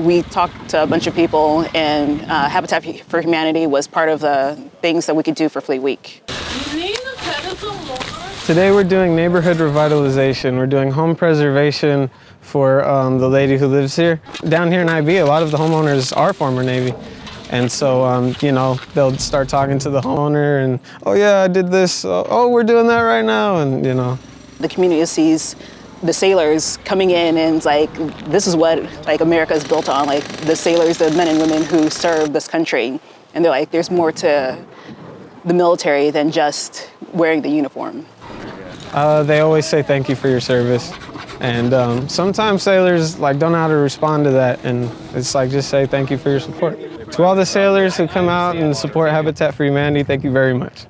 We talked to a bunch of people, and uh, Habitat for Humanity was part of the things that we could do for Fleet Week. Today we're doing neighborhood revitalization. We're doing home preservation for um, the lady who lives here. Down here in IB, a lot of the homeowners are former Navy. And so, um, you know, they'll start talking to the homeowner and, oh yeah, I did this. Oh, we're doing that right now. And, you know. The community sees the sailors coming in and like, this is what like America is built on. Like the sailors, the men and women who serve this country. And they're like, there's more to the military than just wearing the uniform. Uh, they always say thank you for your service. And um, sometimes sailors like don't know how to respond to that. And it's like, just say thank you for your support. To all the sailors who come out and support Habitat for Humanity, thank you very much.